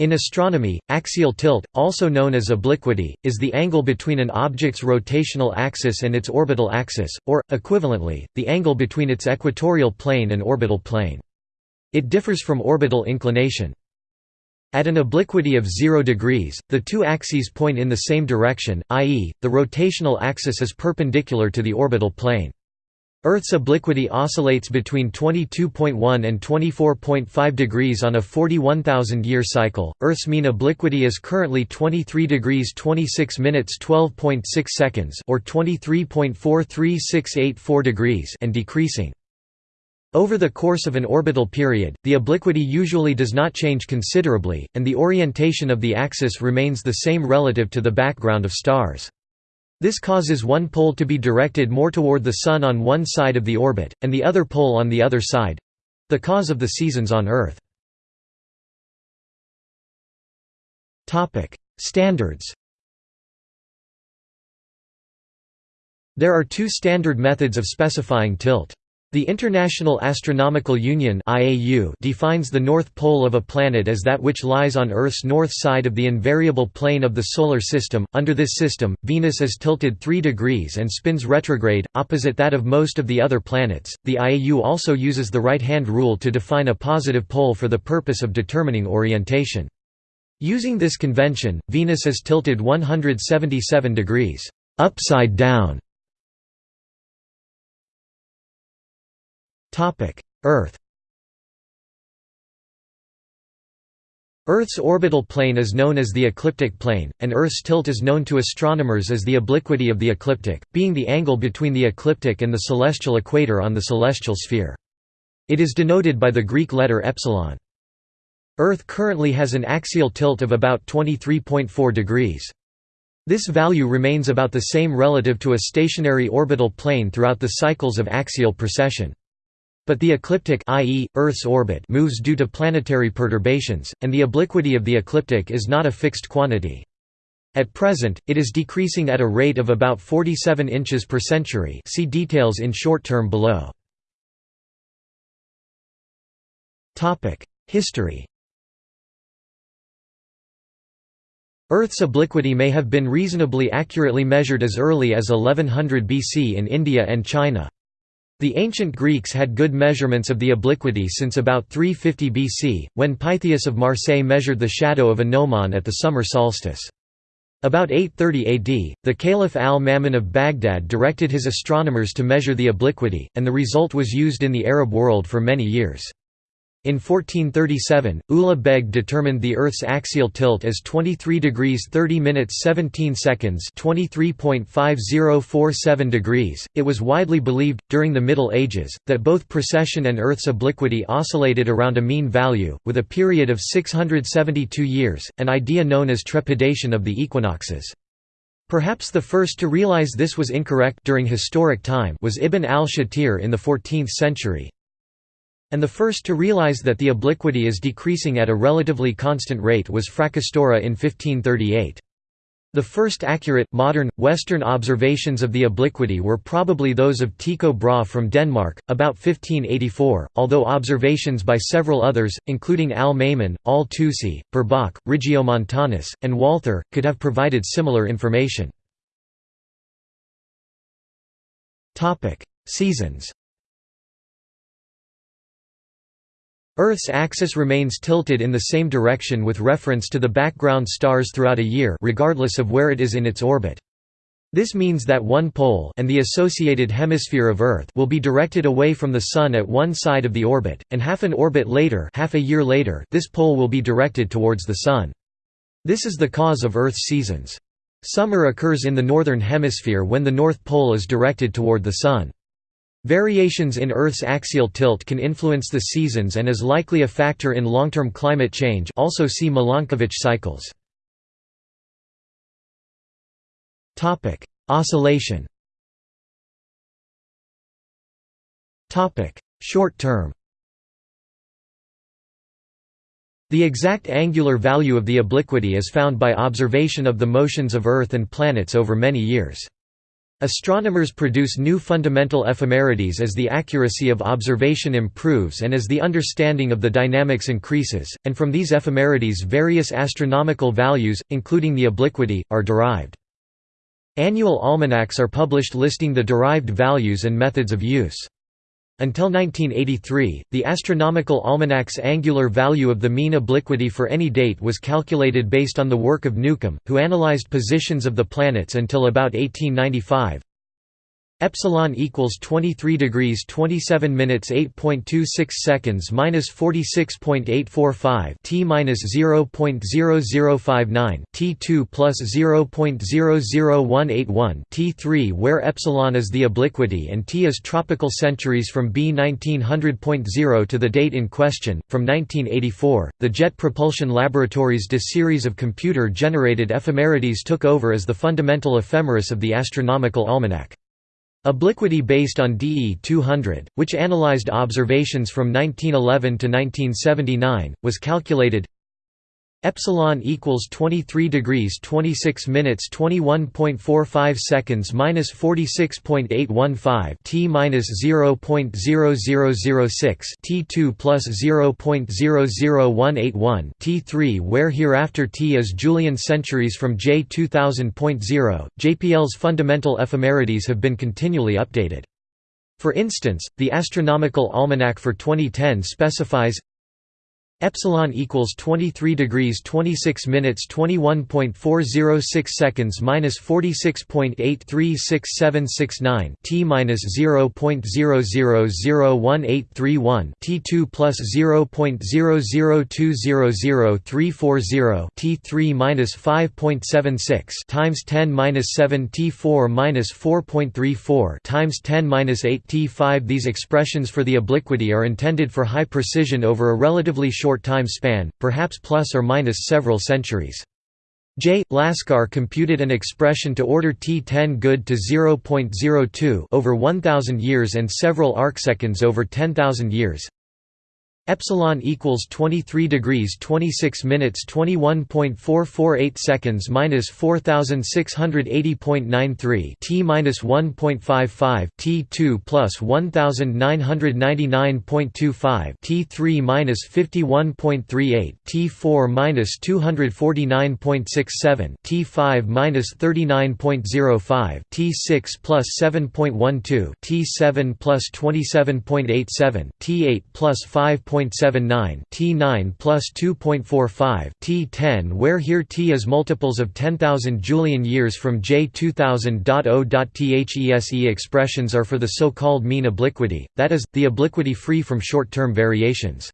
In astronomy, axial tilt, also known as obliquity, is the angle between an object's rotational axis and its orbital axis, or, equivalently, the angle between its equatorial plane and orbital plane. It differs from orbital inclination. At an obliquity of 0 degrees, the two axes point in the same direction, i.e., the rotational axis is perpendicular to the orbital plane. Earth's obliquity oscillates between 22.1 and 24.5 degrees on a 41,000-year cycle. Earth's mean obliquity is currently 23 degrees 26 minutes 12.6 seconds or 23.43684 degrees and decreasing. Over the course of an orbital period, the obliquity usually does not change considerably, and the orientation of the axis remains the same relative to the background of stars. This causes one pole to be directed more toward the Sun on one side of the orbit, and the other pole on the other side—the cause of the seasons on Earth. Standards There are two standard methods of specifying tilt. The International Astronomical Union defines the north pole of a planet as that which lies on Earth's north side of the invariable plane of the Solar System. Under this system, Venus is tilted 3 degrees and spins retrograde, opposite that of most of the other planets. The IAU also uses the right hand rule to define a positive pole for the purpose of determining orientation. Using this convention, Venus is tilted 177 degrees upside down Earth Earth's orbital plane is known as the ecliptic plane, and Earth's tilt is known to astronomers as the obliquity of the ecliptic, being the angle between the ecliptic and the celestial equator on the celestial sphere. It is denoted by the Greek letter epsilon. Earth currently has an axial tilt of about 23.4 degrees. This value remains about the same relative to a stationary orbital plane throughout the cycles of axial precession. But the ecliptic i.e., Earth's orbit moves due to planetary perturbations, and the obliquity of the ecliptic is not a fixed quantity. At present, it is decreasing at a rate of about 47 inches per century see details in short term below. History Earth's obliquity may have been reasonably accurately measured as early as 1100 BC in India and China. The ancient Greeks had good measurements of the obliquity since about 350 BC, when Pytheas of Marseille measured the shadow of a gnomon at the summer solstice. About 830 AD, the Caliph al-Ma'mun of Baghdad directed his astronomers to measure the obliquity, and the result was used in the Arab world for many years. In 1437, Ulugh Beg determined the Earth's axial tilt as 23 degrees 30 minutes 17 seconds 23.5047 degrees. It was widely believed, during the Middle Ages, that both precession and Earth's obliquity oscillated around a mean value, with a period of 672 years, an idea known as trepidation of the equinoxes. Perhaps the first to realize this was incorrect during historic time was Ibn al-Shatir in the 14th century, and the first to realize that the obliquity is decreasing at a relatively constant rate was Fracastoro in 1538. The first accurate, modern, Western observations of the obliquity were probably those of Tycho Brahe from Denmark, about 1584, although observations by several others, including Al-Ma'mun, Al-Tusi, Purbach, Regiomontanus, and Walther, could have provided similar information. Seasons Earth's axis remains tilted in the same direction with reference to the background stars throughout a year regardless of where it is in its orbit. This means that one pole and the associated hemisphere of Earth will be directed away from the Sun at one side of the orbit, and half an orbit later, half a year later this pole will be directed towards the Sun. This is the cause of Earth's seasons. Summer occurs in the northern hemisphere when the North Pole is directed toward the Sun. Variations in Earth's axial tilt can influence the seasons and is likely a factor in long-term climate change also see Milankovitch cycles. Oscillation Short term The exact angular value of the obliquity is found by observation of the motions of Earth and planets over many years. Astronomers produce new fundamental ephemerides as the accuracy of observation improves and as the understanding of the dynamics increases, and from these ephemerides various astronomical values, including the obliquity, are derived. Annual almanacs are published listing the derived values and methods of use. Until 1983, the astronomical almanac's angular value of the mean obliquity for any date was calculated based on the work of Newcomb, who analyzed positions of the planets until about 1895. Epsilon equals 23 degrees 27 minutes 8.26 seconds minus 46.845 t minus 0.0059 t2 plus 0.00181 t3 where epsilon is the obliquity and t is tropical centuries from B 1900.0 to the date in question. From 1984, the Jet Propulsion Laboratory's DE series of computer-generated ephemerides took over as the fundamental ephemeris of the astronomical almanac. Obliquity based on DE 200, which analyzed observations from 1911 to 1979, was calculated epsilon equals 23 degrees 26 minutes 21.45 seconds minus 46.815 t minus 0.0006 t2 plus 0.00181 t3 where hereafter t is Julian centuries from J 2000.0 JPL's fundamental ephemerides have been continually updated. For instance, the Astronomical Almanac for 2010 specifies epsilon equals 23 degrees 26 minutes 21.406 seconds minus 46.836769 t minus 0.00018131 t2 plus 0.002000340 t3 minus 5.76 times 10 minus 7 t4 minus 4.34 times 10 minus 8 t5 These expressions for the obliquity are intended for high precision over a relatively short short time span, perhaps plus or minus several centuries. J. Laskar computed an expression to order T10 good to 0.02 over 1000 years and several arcseconds over 10,000 years. Epsilon equals 23 degrees 26 minutes 21.448 seconds minus 4680.93 t minus 1.55 t2 plus 1999.25 t3 minus 51.38 t4 minus 249.67 t5 minus 39.05 t6 plus 7.12 t7 plus 27.87 t8 plus 5. 2.79 T9 plus 2.45 T10 where here T is multiples of 10,000 Julian years from J 2000.0.these expressions are for the so-called mean obliquity, that is, the obliquity free from short-term variations.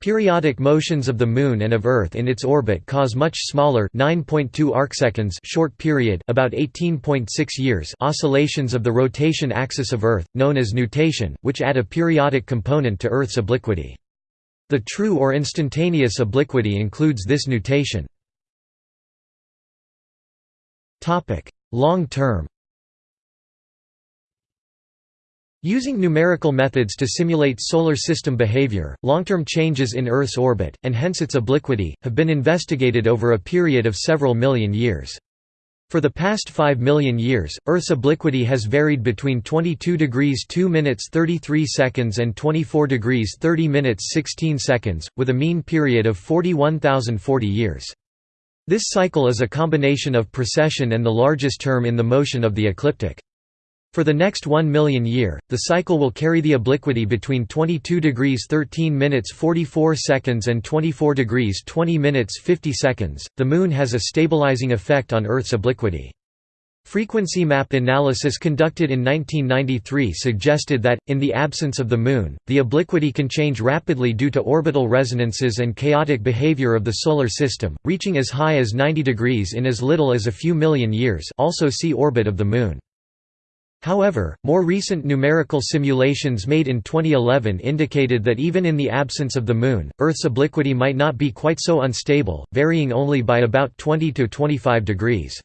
Periodic motions of the Moon and of Earth in its orbit cause much smaller 9.2 arcseconds short period about 18.6 years oscillations of the rotation axis of Earth, known as nutation, which add a periodic component to Earth's obliquity. The true or instantaneous obliquity includes this nutation. Long term Using numerical methods to simulate solar system behavior, long-term changes in Earth's orbit, and hence its obliquity, have been investigated over a period of several million years. For the past 5 million years, Earth's obliquity has varied between 22 degrees 2 minutes 33 seconds and 24 degrees 30 minutes 16 seconds, with a mean period of 41,040 years. This cycle is a combination of precession and the largest term in the motion of the ecliptic. For the next 1 million year, the cycle will carry the obliquity between 22 degrees 13 minutes 44 seconds and 24 degrees 20 minutes 50 seconds. The Moon has a stabilizing effect on Earth's obliquity. Frequency map analysis conducted in 1993 suggested that, in the absence of the Moon, the obliquity can change rapidly due to orbital resonances and chaotic behavior of the Solar System, reaching as high as 90 degrees in as little as a few million years also see orbit of the Moon. However, more recent numerical simulations made in 2011 indicated that even in the absence of the Moon, Earth's obliquity might not be quite so unstable, varying only by about 20 to 25 degrees.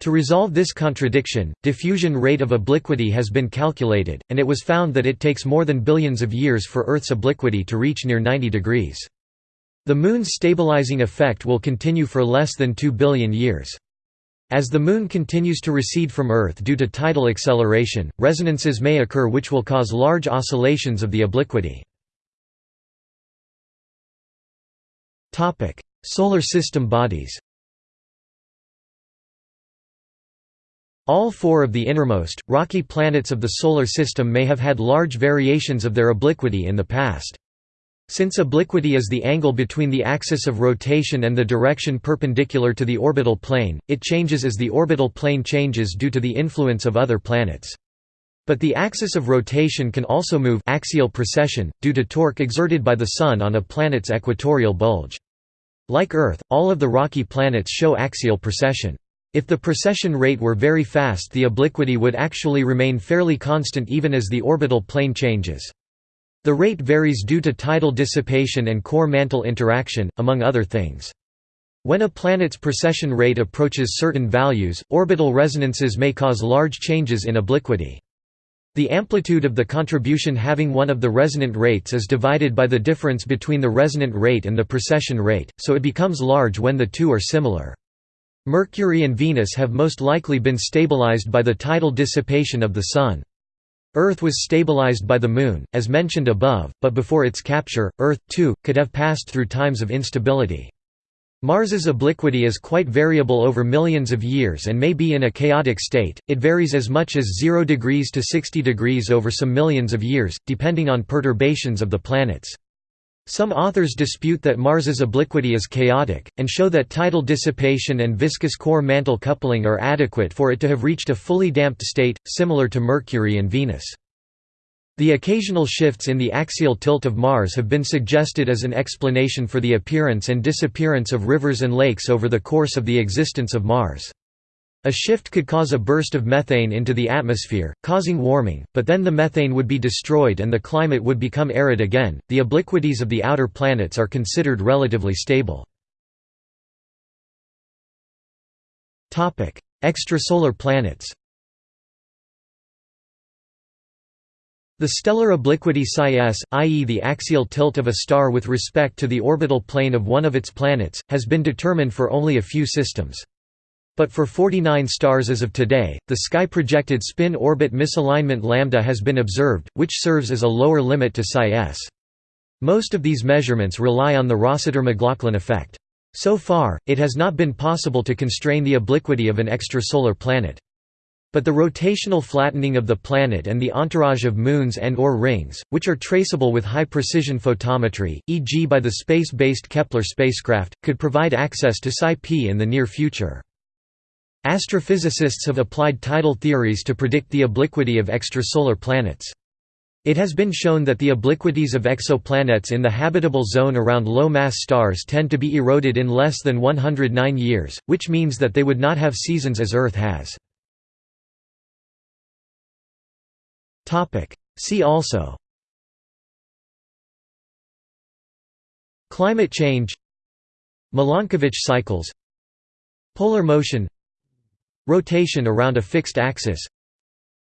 To resolve this contradiction, diffusion rate of obliquity has been calculated, and it was found that it takes more than billions of years for Earth's obliquity to reach near 90 degrees. The Moon's stabilizing effect will continue for less than 2 billion years. As the Moon continues to recede from Earth due to tidal acceleration, resonances may occur which will cause large oscillations of the obliquity. Solar system bodies All four of the innermost, rocky planets of the Solar System may have had large variations of their obliquity in the past. Since obliquity is the angle between the axis of rotation and the direction perpendicular to the orbital plane, it changes as the orbital plane changes due to the influence of other planets. But the axis of rotation can also move axial precession, due to torque exerted by the Sun on a planet's equatorial bulge. Like Earth, all of the rocky planets show axial precession. If the precession rate were very fast the obliquity would actually remain fairly constant even as the orbital plane changes. The rate varies due to tidal dissipation and core mantle interaction, among other things. When a planet's precession rate approaches certain values, orbital resonances may cause large changes in obliquity. The amplitude of the contribution having one of the resonant rates is divided by the difference between the resonant rate and the precession rate, so it becomes large when the two are similar. Mercury and Venus have most likely been stabilized by the tidal dissipation of the Sun. Earth was stabilized by the Moon, as mentioned above, but before its capture, Earth, too, could have passed through times of instability. Mars's obliquity is quite variable over millions of years and may be in a chaotic state, it varies as much as 0 degrees to 60 degrees over some millions of years, depending on perturbations of the planets. Some authors dispute that Mars's obliquity is chaotic, and show that tidal dissipation and viscous core mantle coupling are adequate for it to have reached a fully damped state, similar to Mercury and Venus. The occasional shifts in the axial tilt of Mars have been suggested as an explanation for the appearance and disappearance of rivers and lakes over the course of the existence of Mars. A shift could cause a burst of methane into the atmosphere, causing warming, but then the methane would be destroyed and the climate would become arid again. The obliquities of the outer planets are considered relatively stable. Topic: Extrasolar planets. The stellar obliquity psi i.e. the axial tilt of a star with respect to the orbital plane of one of its planets, has been determined for only a few systems. But for 49 stars as of today, the sky-projected spin-orbit misalignment lambda has been observed, which serves as a lower limit to psi s. Most of these measurements rely on the Rossiter-McLaughlin effect. So far, it has not been possible to constrain the obliquity of an extrasolar planet. But the rotational flattening of the planet and the entourage of moons and or rings, which are traceable with high-precision photometry, e.g. by the space-based Kepler spacecraft, could provide access to psi p in the near future. Astrophysicists have applied tidal theories to predict the obliquity of extrasolar planets. It has been shown that the obliquities of exoplanets in the habitable zone around low-mass stars tend to be eroded in less than 109 years, which means that they would not have seasons as Earth has. See also. Climate change. Milankovitch cycles. Polar motion Rotation around a fixed axis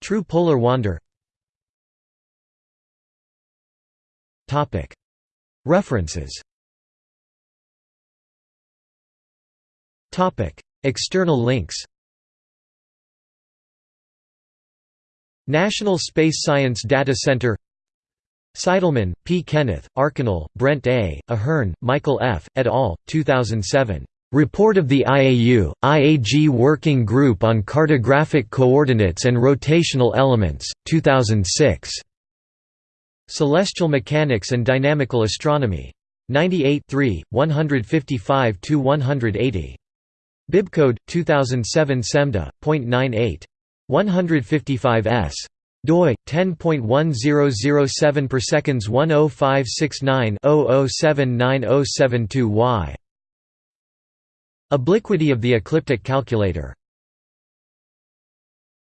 True polar wander References External links National Space Science Data Center Seidelmann, P. Kenneth, Archinal, Brent A., A'Hearn, Michael F., et al., 2007. Report of the IAU, IAG Working Group on Cartographic Coordinates and Rotational Elements, 2006. Celestial Mechanics and Dynamical Astronomy. 98 155–180. Bibcode, 2007 CeMDA.98. 155 s. doi 10.1007 per seconds 10569 007907y Obliquity of the ecliptic calculator